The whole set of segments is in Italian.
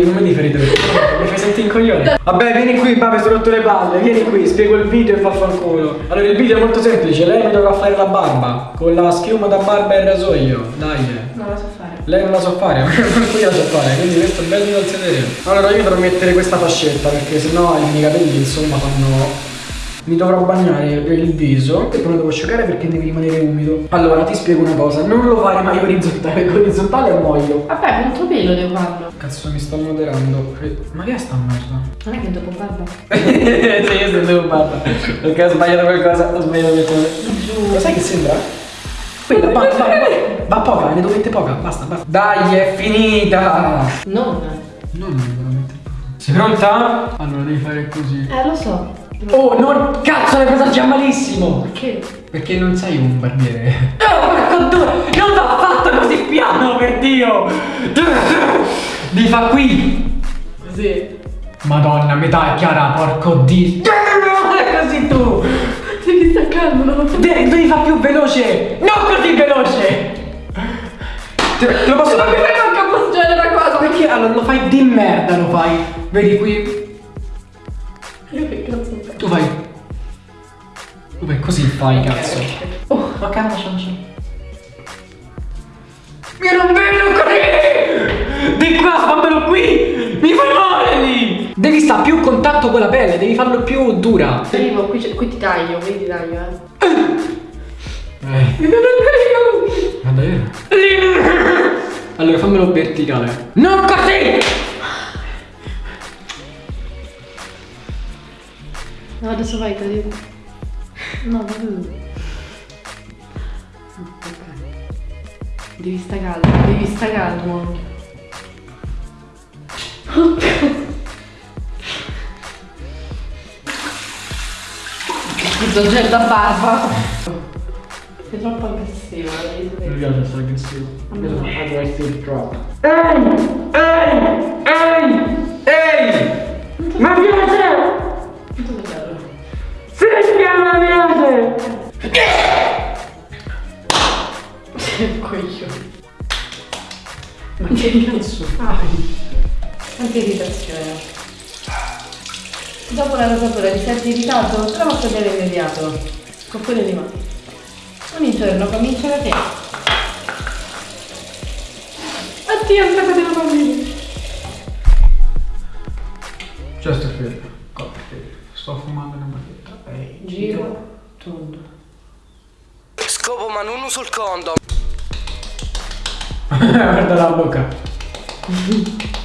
ti, come ti ferite? Mi fai sentire in coglione? Vabbè, vieni qui, papà, sono rotto le palle. Vieni qui, spiego il video e vaffanculo. Allora, il video è molto semplice. Lei mi dovrà fare la barba. Con la schiuma da barba e il rasoio. Dai. Non la so fare. Lei non la so fare, ma io la so fare, quindi questo è bello dal sedere. Allora io dovrò mettere questa fascetta perché sennò i miei capelli insomma fanno. Mi dovrò bagnare il viso e poi lo devo asciugare perché deve rimanere umido. Allora ti spiego una cosa, non lo fare mai orizzontale, perché orizzontale muoio. Vabbè, molto pelo devo farlo. Cazzo mi sto moderando. Ma che è sta merda? Non è che dopo barba. sì, io sentevo barba. Perché ho sbagliato qualcosa, ho sbagliato qualcosa. Giù. Lo sai che sembra? Quella, va, va, va, va poca, ne mettere poca, basta, basta. Dai, è finita! Non. No, non veramente. Sei pronta? Allora devi fare così. Eh, lo so. Oh, non. Cazzo, l'hai presa già malissimo! Perché? Perché non sei un barbiere. Oh, porco due! Non va fatto così piano, per Dio! Devi fa qui! Così. Madonna, metà è chiara, porco Dio! Così tu! Devi staccarlo, non lo so. Devi, devi fare più veloce! Non così veloce! Te, te lo posso Ma fare? mi fai manca appoggiare la cosa? Perché allora lo fai di merda, lo fai. Vedi qui? Tu. Tu fai così fai, cazzo. Oh, Ma cazzo, Io non vedo così! Di qua, fammelo qui! Mi fai male lì! Devi stare più a contatto con la pelle, devi farlo più dura. arrivo, qui, c'è- qui ti taglio, qui ti taglio, eh. Eh, Mi vedo il ma davvero? Allora fammelo verticale. Non così! No, adesso vai, te lo dico. No, vabbè. Ok. Devi stare calmo, devi stare calmo. Scusa, c'è da barba. Sei troppo aggressiva, devi Mi piace essere aggressivo. Aggressive drop. Ehi! Ma piace! Sei coglione. Ma che cazzo fai? Anche irritazione. Dopo la rosatura ti senti irritato? La posso vedere immediato. Con quelle di mano. Ogni giorno comincia da te. Addio, sta facendo bambini. Just a feel. Cocktail. Sto fumando una. Ehi, Giro, tondo. Scopo ma non uso il condom. Guarda la bocca.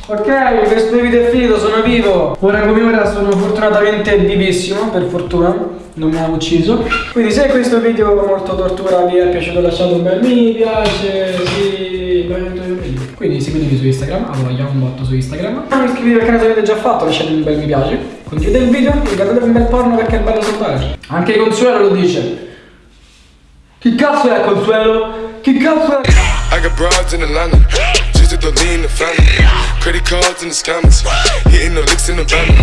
ok, questo video è finito, sono vivo. Ora come ora sono fortunatamente vivissimo, per fortuna. Non mi hanno ucciso. Quindi se questo video molto tortura vi è piaciuto lasciate un bel mi piace, sì, quindi seguitemi su Instagram, a voglia un botto su Instagram. Non iscrivetevi al canale se l'avete già fatto, lasciate un bel mi piace. Condividete il video guardate un bel porno perché è bello saltare. Anche Consuelo lo dice. Chi cazzo è Consuelo? Chi cazzo è? I got broads in Atlanta, just to the lean the family. Credit cards in the scammers, hitting the licks in the van.